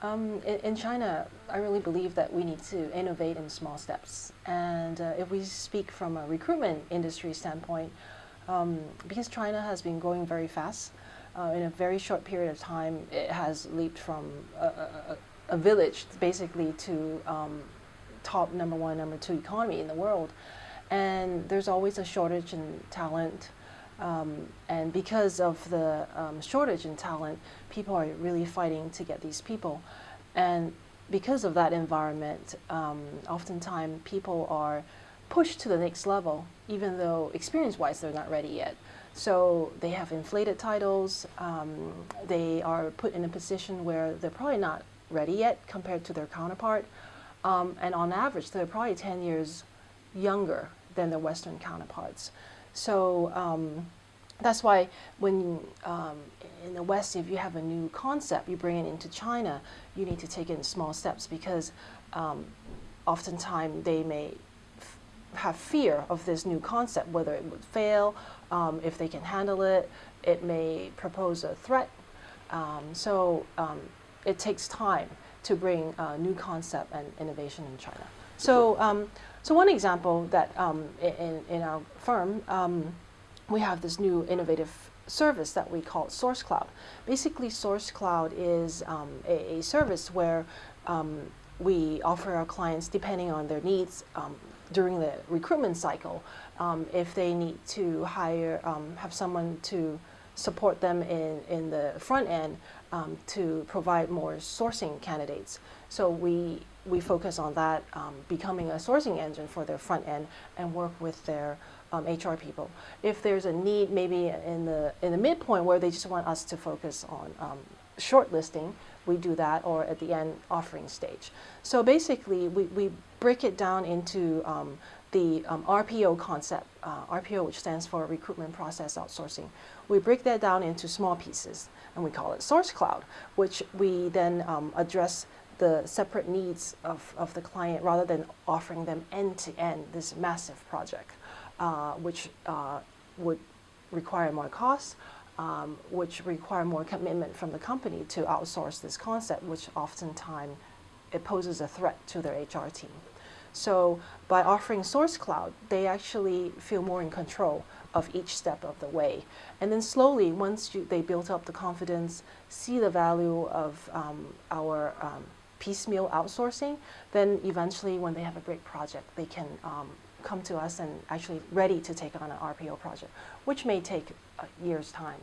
Um, in, in, China, I really believe that we need to innovate in small steps. And uh, if we speak from a recruitment industry standpoint, um, because China has been growing very fast, uh, in a very short period of time, it has leaped from a, a, a village basically to um, top number one, number two economy in the world. And there's always a shortage in talent, um, and because of the um, shortage in talent, people are really fighting to get these people. And because of that environment, um, oftentimes people are pushed to the next level, even though experience-wise they're not ready yet. So they have inflated titles, um, they are put in a position where they're probably not ready yet compared to their counterpart. Um, and on average, they're probably 10 years younger than their Western counterparts. So um, that's why when um, in the West, if you have a new concept, you bring it into China, you need to take it in small steps because um, oftentimes they may have fear of this new concept, whether it would fail, um, if they can handle it, it may propose a threat. Um, so um, it takes time to bring a new concept and innovation in China. So, um, so one example that in, in our firm, we have this new innovative service that we call Source Cloud. Basically, Source Cloud is um, a, a, service where um, we offer our clients, depending on their needs um, during the recruitment cycle, um, if they need to hire, um, have someone to support them in, in the front end um, to provide more sourcing candidates. So we, we focus on that, becoming a sourcing engine for their front end and work with their um, HR people. If there's a need maybe in the, in the midpoint where they just want us to focus on um, shortlisting, we do that, or at the end, offering stage. So basically, we, we break it down into um, the um, RPO concept, uh, RPO which stands for Recruitment Process Outsourcing. We break that down into small pieces, and we call it Source Cloud, which we then um, address the separate needs of, of the client rather than offering them end-to-end -end, this massive project. Uh, which uh, would require more costs, um, which require more commitment from the company to outsource this concept, which oftentimes it poses a threat to their HR team. So by offering Source Cloud, they actually feel more in control of each step of the way. And then slowly, once you, they build up the confidence, see the value of um, our um, piecemeal outsourcing, then eventually when they have a great project, they can um, come to us and actually ready to take on an RPO project, which may take a year's time.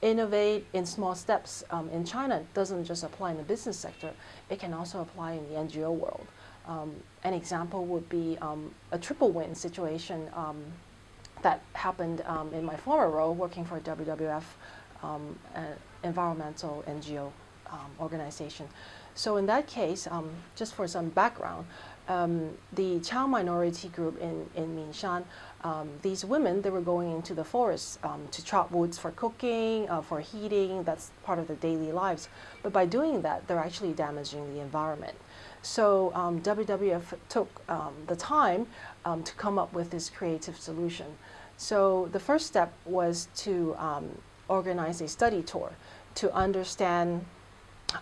Innovate in small steps um, in China doesn't just apply in the business sector, it can also apply in the NGO world. Um, an example would be um, a triple win situation um, that happened um, in my former role working for WWF, um, environmental NGO organization. So in that case, just for some background, um, the Chao minority group in, in Mingshan, um, these women, they were going into the forest um, to chop woods for cooking, uh, for heating, that's part of their daily lives. But by doing that, they're actually damaging the environment. So um, WWF took um, the time um, to come up with this creative solution. So the first step was to organize a study tour to understand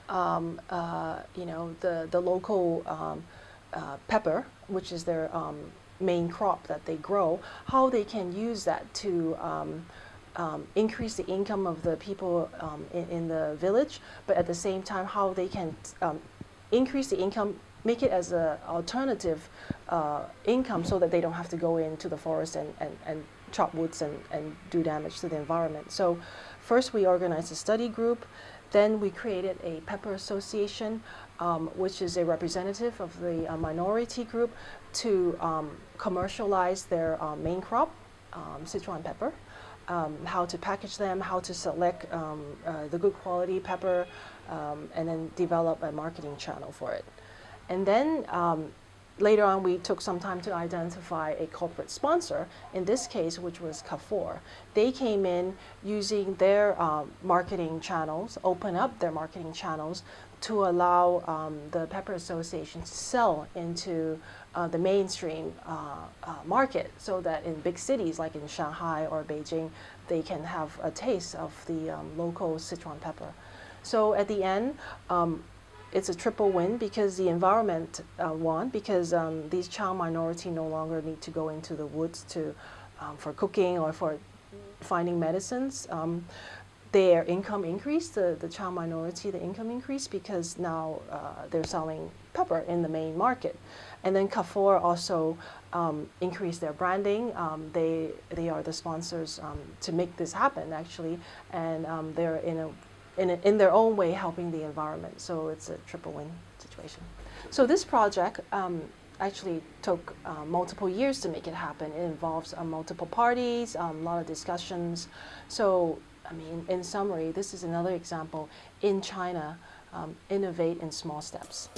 um, uh, you know, the, the local um, uh, pepper, which is their um, main crop that they grow, how they can use that to um, um, increase the income of the people um, in, in, the village, but at the same time how they can increase the income, make it as an alternative uh, income so that they don't have to go into the forest and, and, and chop woods and, and do damage to the environment. So first we organized a study group, then we created a pepper association um, which is a representative of the uh, minority group, to um, commercialize their uh, main crop, um, Sichuan pepper, um, how to package them, how to select um, uh, the good quality pepper, and then develop a marketing channel for it. And then later on, we took some time to identify a corporate sponsor, in this case, which was Carrefour. They came in using their uh, marketing channels, open up their marketing channels to allow um, the Pepper Association to sell into uh, the mainstream uh, uh, market so that in big cities like in Shanghai or Beijing, they can have a taste of the um, local Sichuan pepper. So at the end, um, it's a triple win because the environment uh, won because um, these child minority no longer need to go into the woods to um, for cooking or for finding medicines. Um, their income increased, the, the child minority, the income increased because now uh, they're selling pepper in the main market. And then Carrefour also um, increased their branding. Um, they, they are the sponsors um, to make this happen, actually, and um, they're in, a, in, in their own way helping the environment. So it's a triple win situation. So this project um, actually took uh, multiple years to make it happen. It involves uh, multiple parties, um, a lot of discussions. So I mean, in summary, this is another example in China, um, innovate in small steps.